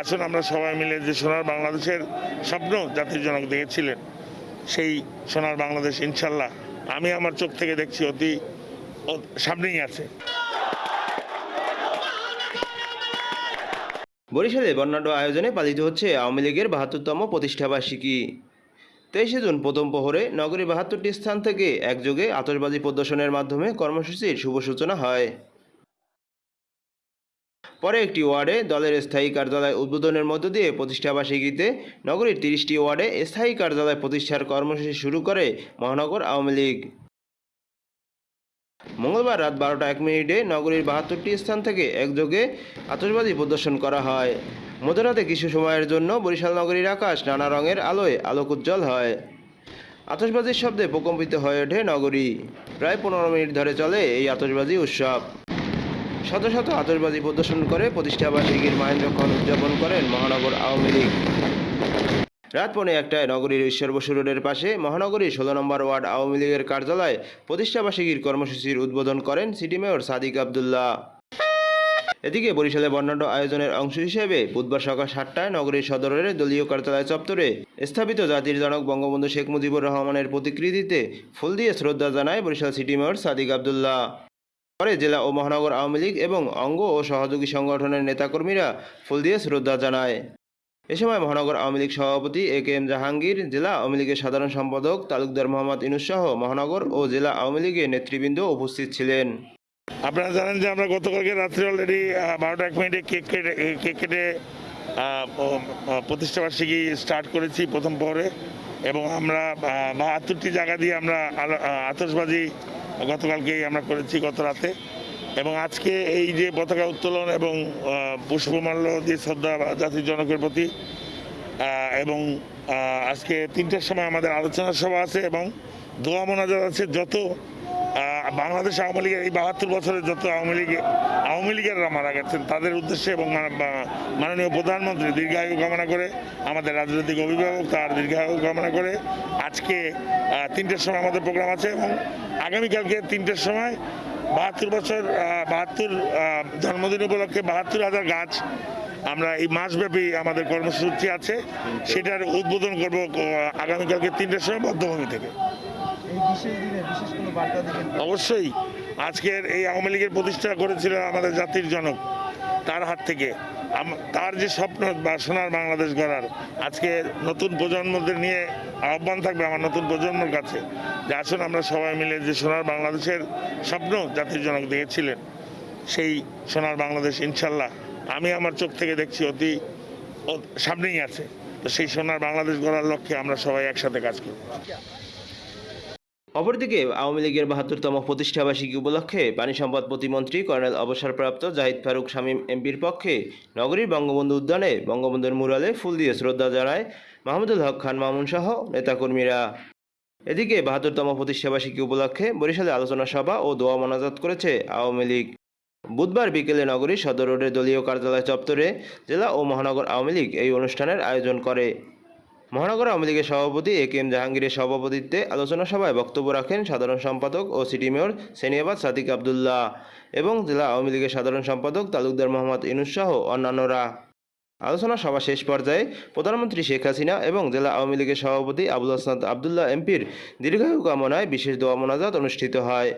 আসুন আমরা সবাই মিলে যে সোনার বাংলাদেশের স্বপ্ন জাতির জনক দেখেছিলেন, সেই সোনার বাংলাদেশ ইনশাল্লাহ আমি আমার চোখ থেকে দেখছি অতি সামনেই আছে। বরিশালে বর্ণাঢ্য আয়োজনে পালিত হচ্ছে আওয়ামী লীগের বাহাত্তরতম প্রতিষ্ঠাবার্ষিকী। তেইশে জুন প্রথম প্রহরে নগরীর বাহাত্তরটি স্থান থেকে একযোগে আতশবাজি প্রদর্শনের মাধ্যমে কর্মসূচির শুভ সূচনা হয়। পরে একটি ওয়ার্ডে দলের স্থায়ী কার্যালয় উদ্বোধনের মধ্য দিয়ে প্রতিষ্ঠাবার্ষিকীতে নগরীর তিরিশটি ওয়ার্ডে স্থায়ী কার্যালয় প্রতিষ্ঠার কর্মসূচি শুরু করে মহানগর আওয়ামী লীগ। মঙ্গলবার রাত বারোটা এক মিনিটে নগরীর বাহাত্তরটি স্থান থেকে একযোগে আতশবাজি প্রদর্শন করা হয়। মধ্যরাতে কিছু সময়ের জন্য বরিশাল নগরীর আকাশ নানা রঙের আলোয় আলোক উজ্জ্বল হয়। আতশবাজির শব্দে প্রকম্পিত হয়ে ওঠে নগরী। প্রায় পনেরো মিনিট ধরে চলে এই আতশবাজি উৎসব। শত শত আতশবাজি প্রদর্শন করে প্রতিষ্ঠাবার্ষিকীর মাহেন্দ্রক্ষণ উদযাপন করেন মহানগর আওয়ামী লীগ। রাত পৌনে একটায় নগরীর ঈশ্বর বসু রোডের পাশে মহানগরীর ষোলো নম্বর ওয়ার্ড আওয়ামী লীগের কার্যালয়ে প্রতিষ্ঠাবার্ষিকীর কর্মসূচির উদ্বোধন করেন সিটি মেয়র সাদিক আবদুল্লাহ। এদিকে বরিশালে বর্ণাঢ্য আয়োজনের অংশ হিসেবে বুধবার সকাল সাতটায় নগরীর সদরের দলীয় কার্যালয় চত্বরে স্থাপিত জাতির জনক বঙ্গবন্ধু শেখ মুজিবুর রহমানের প্রতিকৃতিতে ফুল দিয়ে শ্রদ্ধা জানায় বরিশাল সিটি মেয়র সাদিক আবদুল্লাহ। পরে জেলা ও মহানগর আওয়ামী লীগ এবং অঙ্গ ও সহযোগী সংগঠনের নেতাকর্মীরা ফুল দিয়ে শ্রদ্ধা জানায়। এ সময় মহানগর আওয়ামী লীগ সভাপতি এ কে এম জাহাঙ্গীর, জেলা আওয়ামী লীগের সাধারণ সম্পাদক তালুকদার মোহাম্মদ ইনুস সহ মহানগর ও জেলা আওয়ামী লীগের নেতৃবৃন্দ উপস্থিত ছিলেন। আপনারা জানেন যে আমরা গতকালকে রাত্রে অলরেডি বারোটা এক মিনিটে কেক কেটে কেক কেটে প্রতিষ্ঠাবার্ষিকী স্টার্ট করেছি প্রথম পরে এবং আমরা বাহাত্তরটি জায়গা দিয়ে আমরা আতশবাজি গতকালকেই আমরা করেছি গত রাতে। এবং আজকে এই যে পতাকা উত্তোলন এবং পুষ্পমাল্য দিয়ে শ্রদ্ধা জাতির জনকের প্রতি এবং আজকে তিনটার সময় আমাদের আলোচনা সভা আছে এবং দোয়া মোনাজাত আছে, যত বাংলাদেশ আওয়ামী লীগের এই বাহাত্তর বছরের যত আওয়ামী লীগ, আওয়ামী লীগেরা মারা গেছেন, তাদের উদ্দেশ্যে এবং মাননীয় প্রধানমন্ত্রী দীর্ঘায়ু কামনা করে, আমাদের রাজনৈতিক অভিভাবক তার দীর্ঘায়ু কামনা করে, আজকে তিনটের সময় আমাদের প্রোগ্রাম আছে এবং আগামীকালকে তিনটের সময় বাহাত্তর বছর বাহাত্তর জন্মদিন উপলক্ষে বাহাত্তর হাজার গাছ আমরা এই মাসব্যাপী আমাদের কর্মসূচি আছে, সেটার উদ্বোধন করব আগামীকালকে তিনটের সময় বদ্ধভূমি থেকে। অবশ্যই আজকের এই আওয়ামী লীগের প্রতিষ্ঠা করেছিলেন আমাদের জাতির জনক তার হাত থেকে। তার যে স্বপ্ন বা সোনার বাংলাদেশ গড়ার, আজকে নতুন প্রজন্মদের নিয়ে আহ্বান থাকবে আমার নতুন প্রজন্মের কাছে যে আসুন আমরা সবাই মিলে যে সোনার বাংলাদেশের স্বপ্ন জাতির জনক দেখেছিলেন, সেই সোনার বাংলাদেশ ইনশাল্লাহ আমি আমার চোখ থেকে দেখছি অতি সামনেই আছে। তো সেই সোনার বাংলাদেশ গড়ার লক্ষ্যে আমরা সবাই একসাথে কাজ করব। অপরদিকে, আওয়ামী লীগের বাহাত্তরতম প্রতিষ্ঠাবার্ষিকী উপলক্ষে পানি সম্পদ প্রতিমন্ত্রী কর্নেল অবসরপ্রাপ্ত জাহিদ ফারুক শামীম এমপির পক্ষে নগরীর বঙ্গবন্ধু উদ্যানে বঙ্গবন্ধুর মুরালে ফুল দিয়ে শ্রদ্ধা জানায় মাহমুদুল হক খান মামুন সহ নেতাকর্মীরা। এদিকে, বাহাত্তরতম প্রতিষ্ঠাবার্ষিকী উপলক্ষে বরিশালে আলোচনা সভা ও দোয়া মোনাজাত করেছে আওয়ামী লীগ। বুধবার বিকেলে নগরীর সদর রোডের দলীয় কার্যালয় চত্বরে জেলা ও মহানগর আওয়ামী লীগ এই অনুষ্ঠানের আয়োজন করে। মহানগর আওয়ামী লীগের সভাপতি এ কে এম জাহাঙ্গীরের সভাপতিত্বে আলোচনা সভায় বক্তব্য রাখেন সাধারণ সম্পাদক ও সিটি মেয়র সেনিয়াবাদ সাদিক আবদুল্লাহ এবং জেলা আওয়ামী লীগের সাধারণ সম্পাদক তালুকদার মোহাম্মদ ইনুস সহ অন্যান্যরা। আলোচনা সভা শেষ পর্যায়ে প্রধানমন্ত্রী শেখ হাসিনা এবং জেলা আওয়ামী লীগের সভাপতি আবুল হাসনাত আবদুল্লাহ এমপির দীর্ঘায়ু কামনায় বিশেষ দোয়া মোনাজাত অনুষ্ঠিত হয়।